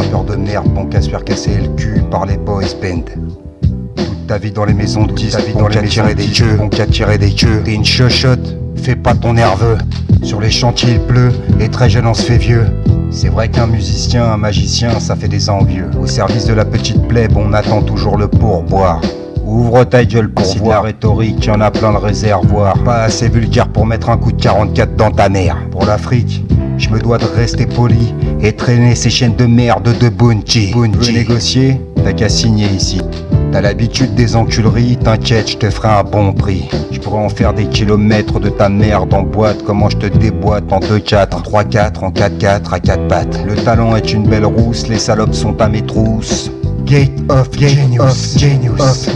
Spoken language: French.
rappeur de merde, bon qu'à se faire casser le cul par les boys band. Toute ta vie dans les maisons de disques, vie dans les maisons des queues, on qu'à tirer des queues. T'es une chochotte, fais pas ton nerveux. Sur les chantiers il pleut, et très jeune on se fait vieux. C'est vrai qu'un musicien, un magicien, ça fait des envieux. Au service de la petite plèbe, on attend toujours le pourboire. Ouvre ta gueule pour voir rhétorique, y en a plein le réservoir. Pas assez vulgaire pour mettre un coup de 44 dans ta mère. Pour l'Afrique, je me dois de rester poli et traîner ces chaînes de merde de Bunchi. Veux négocier T'as qu'à signer ici. T'as l'habitude des enculeries, t'inquiète, je te ferai un bon prix. Je pourrais en faire des kilomètres de ta merde en boîte, comment je te déboîte en 2-4, en 3-4, en 4-4, à 4 pattes. Le talent est une belle rousse, les salopes sont à mes trousses. Gate of Genius, of Genius, of Genius.